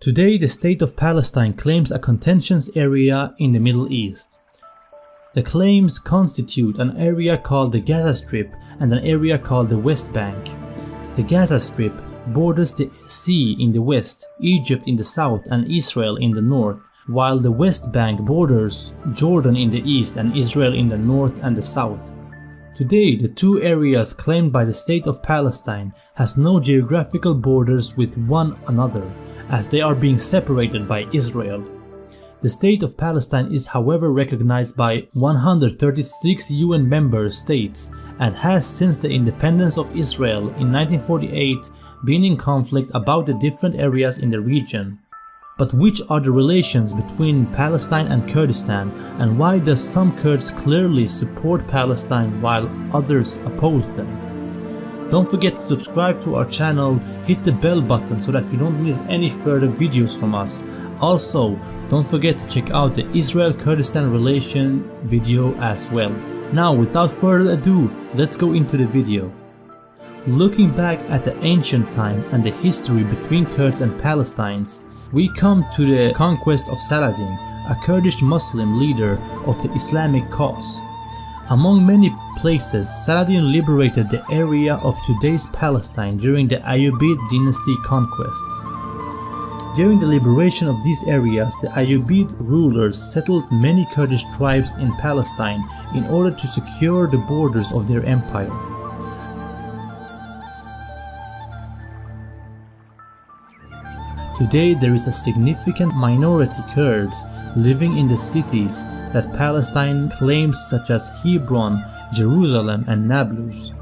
Today the state of Palestine claims a contentious area in the Middle East. The claims constitute an area called the Gaza Strip and an area called the West Bank. The Gaza Strip borders the sea in the west, Egypt in the south and Israel in the north, while the West Bank borders Jordan in the east and Israel in the north and the south. Today, the two areas claimed by the state of Palestine has no geographical borders with one another, as they are being separated by Israel. The state of Palestine is however recognized by 136 UN member states and has since the independence of Israel in 1948 been in conflict about the different areas in the region. But which are the relations between Palestine and Kurdistan and why does some Kurds clearly support Palestine while others oppose them? Don't forget to subscribe to our channel, hit the bell button so that you don't miss any further videos from us. Also, don't forget to check out the Israel-Kurdistan relation video as well. Now without further ado, let's go into the video. Looking back at the ancient times and the history between Kurds and Palestinians, we come to the conquest of Saladin, a Kurdish Muslim leader of the Islamic cause. Among many places, Saladin liberated the area of today's Palestine during the Ayyubid dynasty conquests. During the liberation of these areas, the Ayyubid rulers settled many Kurdish tribes in Palestine in order to secure the borders of their empire. Today there is a significant minority Kurds living in the cities that Palestine claims such as Hebron, Jerusalem and Nablus.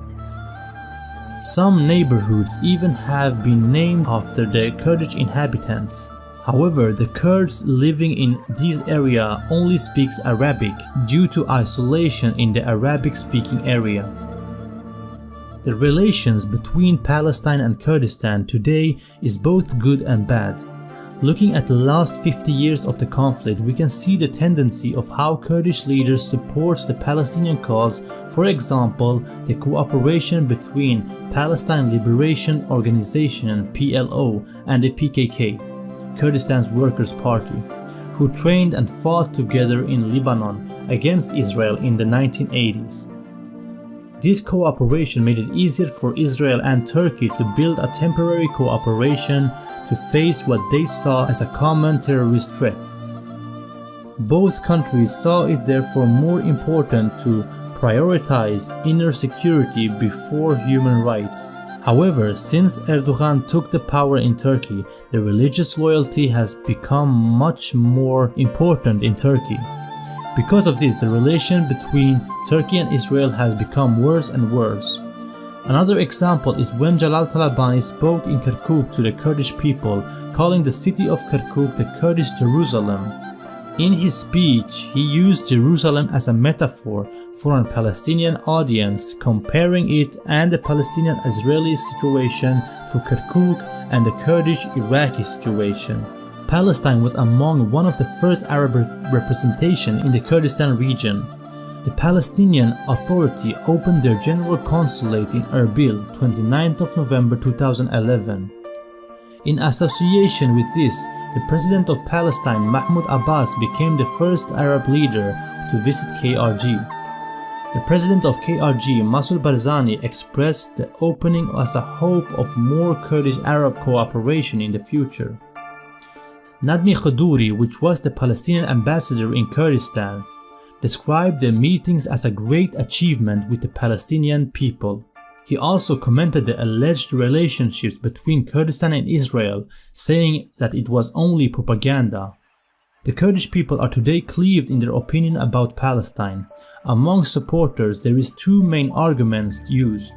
Some neighborhoods even have been named after the Kurdish inhabitants. However, the Kurds living in this area only speaks Arabic due to isolation in the Arabic-speaking area. The relations between Palestine and Kurdistan today is both good and bad. Looking at the last 50 years of the conflict, we can see the tendency of how Kurdish leaders support the Palestinian cause, for example, the cooperation between Palestine Liberation Organization PLO and the PKK, Kurdistan's Workers' Party, who trained and fought together in Lebanon against Israel in the 1980s. This cooperation made it easier for Israel and Turkey to build a temporary cooperation to face what they saw as a common terrorist threat. Both countries saw it therefore more important to prioritize inner security before human rights. However, since Erdogan took the power in Turkey, the religious loyalty has become much more important in Turkey. Because of this, the relation between Turkey and Israel has become worse and worse. Another example is when Jalal Talabani spoke in Kirkuk to the Kurdish people, calling the city of Kirkuk the Kurdish Jerusalem. In his speech, he used Jerusalem as a metaphor for a Palestinian audience, comparing it and the Palestinian-Israeli situation to Kirkuk and the Kurdish-Iraqi situation. Palestine was among one of the first Arab representation in the Kurdistan region. The Palestinian Authority opened their general consulate in Erbil 29th of November 2011. In association with this, the President of Palestine Mahmoud Abbas became the first Arab leader to visit KRG. The president of KRG, Massoud Barzani, expressed the opening as a hope of more Kurdish-Arab cooperation in the future. Nadmi Khadouri, which was the Palestinian ambassador in Kurdistan, described the meetings as a great achievement with the Palestinian people. He also commented the alleged relationships between Kurdistan and Israel, saying that it was only propaganda. The Kurdish people are today cleaved in their opinion about Palestine. Among supporters, there is two main arguments used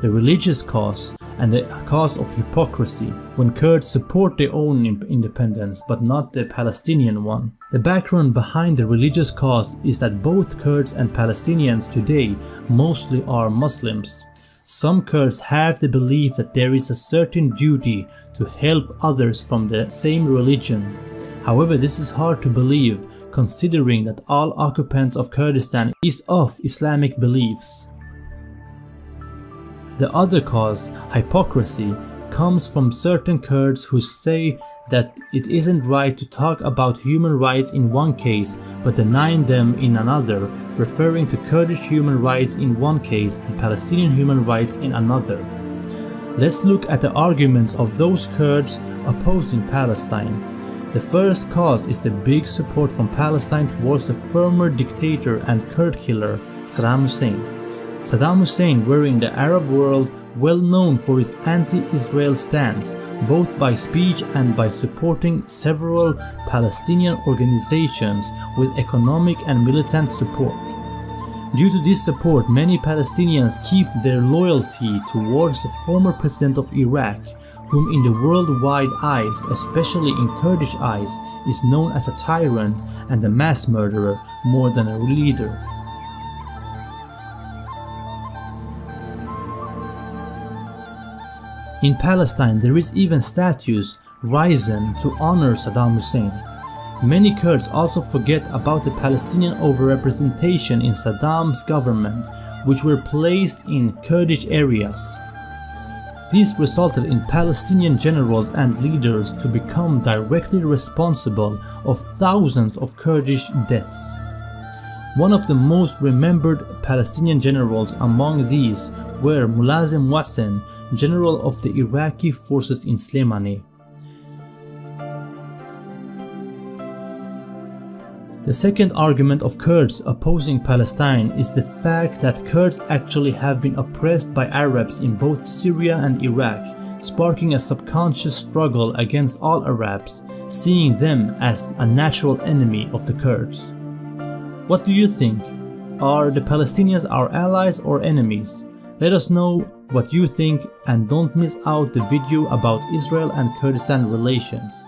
the religious cause and the cause of hypocrisy when Kurds support their own independence but not the Palestinian one. The background behind the religious cause is that both Kurds and Palestinians today mostly are Muslims. Some Kurds have the belief that there is a certain duty to help others from the same religion. However, this is hard to believe considering that all occupants of Kurdistan is of Islamic beliefs. The other cause, hypocrisy, comes from certain Kurds who say that it isn't right to talk about human rights in one case but denying them in another, referring to Kurdish human rights in one case and Palestinian human rights in another. Let's look at the arguments of those Kurds opposing Palestine. The first cause is the big support from Palestine towards the former dictator and Kurd killer Saddam Hussein. Saddam Hussein were in the Arab world well known for his anti-Israel stance, both by speech and by supporting several Palestinian organizations with economic and militant support. Due to this support, many Palestinians keep their loyalty towards the former president of Iraq, whom in the worldwide eyes, especially in Kurdish eyes, is known as a tyrant and a mass murderer more than a leader. In Palestine, there is even statues risen to honor Saddam Hussein. Many Kurds also forget about the Palestinian overrepresentation in Saddam's government, which were placed in Kurdish areas. This resulted in Palestinian generals and leaders to become directly responsible of thousands of Kurdish deaths. One of the most remembered Palestinian generals among these were Mulazim Mohsen, general of the Iraqi forces in Slemani. The second argument of Kurds opposing Palestine is the fact that Kurds actually have been oppressed by Arabs in both Syria and Iraq, sparking a subconscious struggle against all Arabs, seeing them as a natural enemy of the Kurds. What do you think? Are the Palestinians our allies or enemies? Let us know what you think and don't miss out the video about Israel and Kurdistan relations.